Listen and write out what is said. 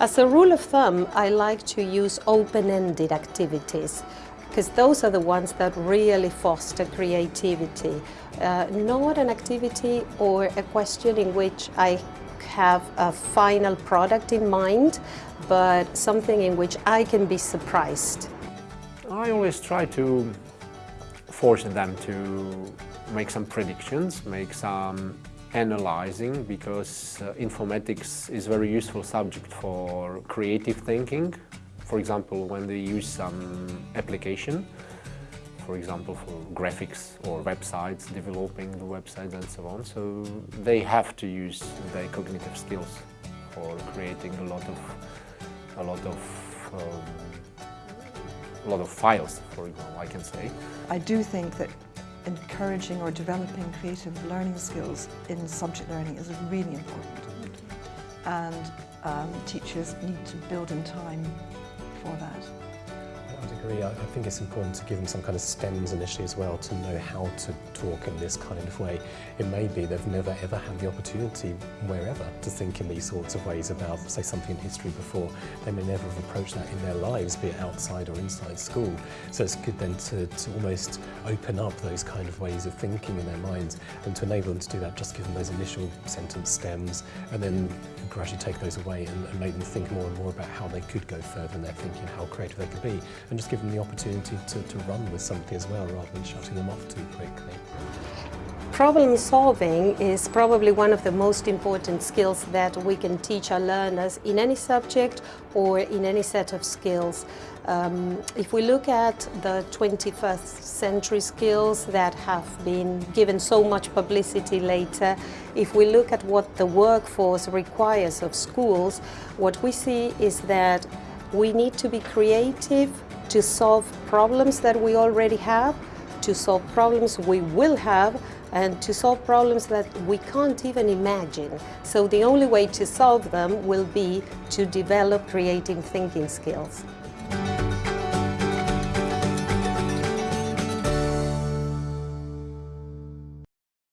As a rule of thumb, I like to use open-ended activities because those are the ones that really foster creativity. Uh, not an activity or a question in which I have a final product in mind, but something in which I can be surprised. I always try to force them to make some predictions, make some analyzing because uh, informatics is a very useful subject for creative thinking. For example, when they use some application, for example, for graphics or websites, developing the websites and so on. So they have to use their cognitive skills for creating a lot of a lot of um, a lot of files, for example, I can say. I do think that encouraging or developing creative learning skills in subject learning is really important. And um, teachers need to build in time. I'd. I think it's important to give them some kind of stems initially as well to know how to talk in this kind of way. It may be they've never ever had the opportunity wherever to think in these sorts of ways about, say, something in history before. They may never have approached that in their lives, be it outside or inside school. So it's good then to, to almost open up those kind of ways of thinking in their minds and to enable them to do that, just give them those initial sentence stems and then gradually take those away and, and make them think more and more about how they could go further in their thinking, how creative they could be, and just give them the opportunity to, to run with something as well rather than shutting them off too quickly. Problem solving is probably one of the most important skills that we can teach our learners in any subject or in any set of skills. Um, if we look at the 21st century skills that have been given so much publicity later, if we look at what the workforce requires of schools, what we see is that we need to be creative to solve problems that we already have, to solve problems we will have, and to solve problems that we can't even imagine. So the only way to solve them will be to develop creative thinking skills.